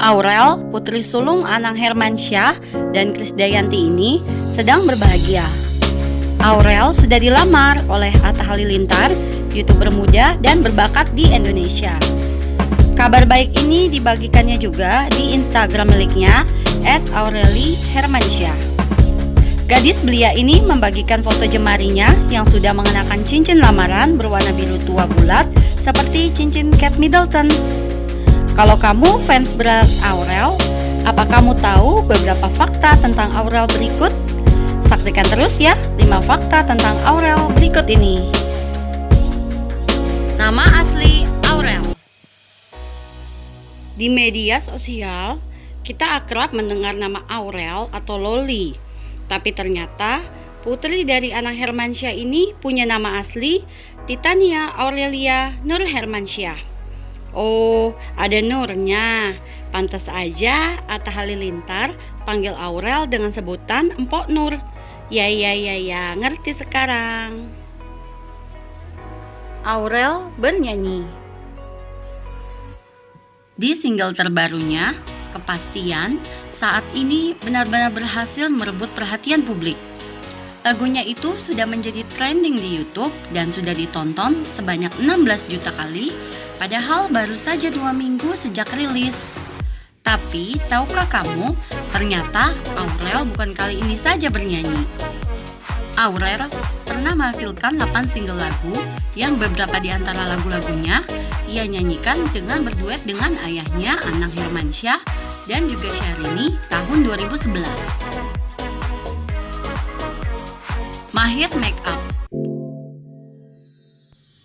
Aurel, putri sulung Anang Hermansyah dan Krisdayanti ini sedang berbahagia. Aurel sudah dilamar oleh Atta Halilintar, youtuber muda dan berbakat di Indonesia. Kabar baik ini dibagikannya juga di Instagram miliknya @aureli_hermansyah. Gadis belia ini membagikan foto jemarinya yang sudah mengenakan cincin lamaran berwarna biru tua bulat seperti cincin Kate Middleton. Kalau kamu fans berat Aurel, apa kamu tahu beberapa fakta tentang Aurel berikut? Saksikan terus ya 5 fakta tentang Aurel berikut ini. Nama asli Aurel Di media sosial, kita akrab mendengar nama Aurel atau Loli. Tapi ternyata putri dari anak Hermansyah ini punya nama asli Titania Aurelia Nur Hermansyah. Oh, ada Nurnya. Pantas aja Atta Halilintar panggil Aurel dengan sebutan Empok Nur. Ya ya ya ya, ngerti sekarang. Aurel bernyanyi. Di single terbarunya, Kepastian, saat ini benar-benar berhasil merebut perhatian publik. Lagunya itu sudah menjadi trending di YouTube dan sudah ditonton sebanyak 16 juta kali Padahal baru saja dua minggu sejak rilis. Tapi, tahukah kamu, ternyata Aurel bukan kali ini saja bernyanyi. Aurel pernah menghasilkan 8 single lagu yang beberapa di antara lagu-lagunya ia nyanyikan dengan berduet dengan ayahnya Anang Hermansyah dan juga Syahrini tahun 2011. Mahir Make Up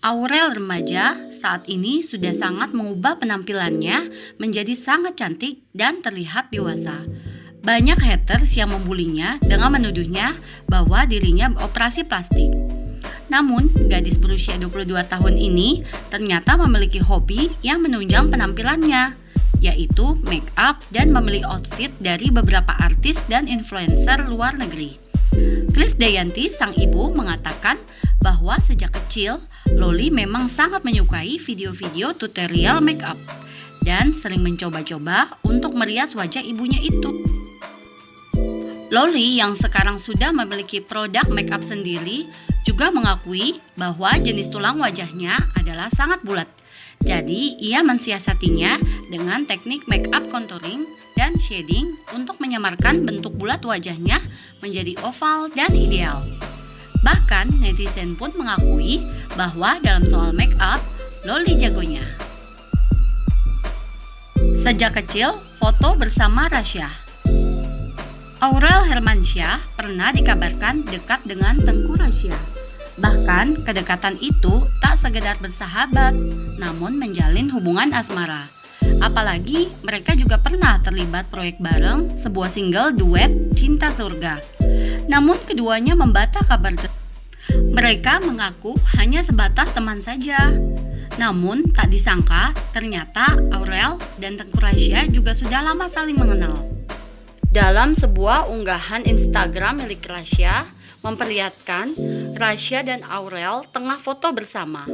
Aurel remaja saat ini sudah sangat mengubah penampilannya menjadi sangat cantik dan terlihat dewasa. Banyak haters yang membulinya dengan menuduhnya bahwa dirinya beroperasi plastik. Namun, gadis berusia 22 tahun ini ternyata memiliki hobi yang menunjang penampilannya, yaitu make up dan membeli outfit dari beberapa artis dan influencer luar negeri. Chris Dayanti, sang ibu, mengatakan bahwa sejak kecil Loli memang sangat menyukai video-video tutorial makeup dan sering mencoba-coba untuk merias wajah ibunya itu. Loli yang sekarang sudah memiliki produk makeup sendiri juga mengakui bahwa jenis tulang wajahnya adalah sangat bulat. Jadi, ia mensiasatinya dengan teknik makeup contouring dan shading untuk menyamarkan bentuk bulat wajahnya menjadi oval dan ideal. Bahkan netizen pun mengakui bahwa dalam soal make up, Loli jagonya. Sejak kecil, foto bersama Rasya. Aurel Hermansyah pernah dikabarkan dekat dengan Tengku Rasya. Bahkan kedekatan itu tak sekedar bersahabat, namun menjalin hubungan asmara. Apalagi mereka juga pernah terlibat proyek bareng sebuah single duet Cinta Surga. Namun keduanya membantah kabar. Mereka mengaku hanya sebatas teman saja. Namun tak disangka ternyata Aurel dan Tengku Rasya juga sudah lama saling mengenal. Dalam sebuah unggahan Instagram milik Rasya memperlihatkan Rasya dan Aurel tengah foto bersama.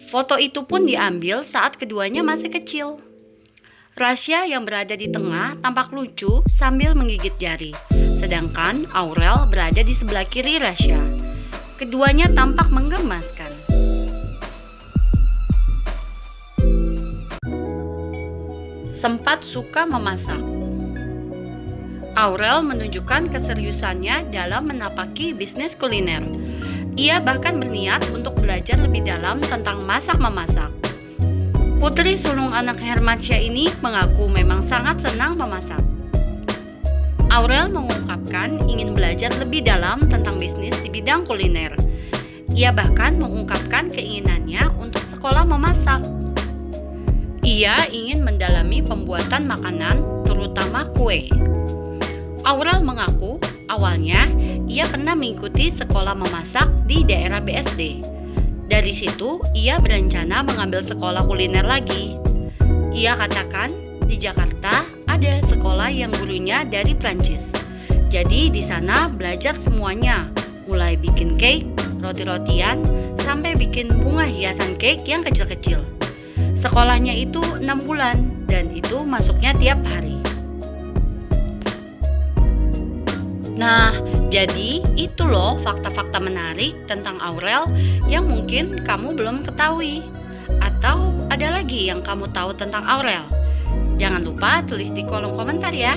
Foto itu pun diambil saat keduanya masih kecil. Rasya yang berada di tengah tampak lucu sambil menggigit jari, sedangkan Aurel berada di sebelah kiri Rasya. Keduanya tampak menggemaskan. Sempat suka memasak. Aurel menunjukkan keseriusannya dalam menapaki bisnis kuliner. Ia bahkan berniat untuk belajar lebih dalam tentang masak-memasak. Putri sulung anak Hermansyah ini mengaku memang sangat senang memasak. Aurel mengungkapkan ingin belajar lebih dalam tentang bisnis di bidang kuliner. Ia bahkan mengungkapkan keinginannya untuk sekolah memasak. Ia ingin mendalami pembuatan makanan, terutama kue. Aurel mengaku awalnya ia pernah mengikuti sekolah memasak di daerah BSD. Dari situ, ia berencana mengambil sekolah kuliner lagi. Ia katakan, di Jakarta ada sekolah yang gurunya dari Prancis. Jadi di sana belajar semuanya, mulai bikin cake, roti-rotian, sampai bikin bunga hiasan cake yang kecil-kecil. Sekolahnya itu 6 bulan. dan itu masuknya tiap hari. Nah, jadi itu loh fakta-fakta menarik tentang Aurel yang mungkin kamu belum ketahui. Atau ada lagi yang kamu tahu tentang Aurel? Jangan lupa tulis di kolom komentar ya.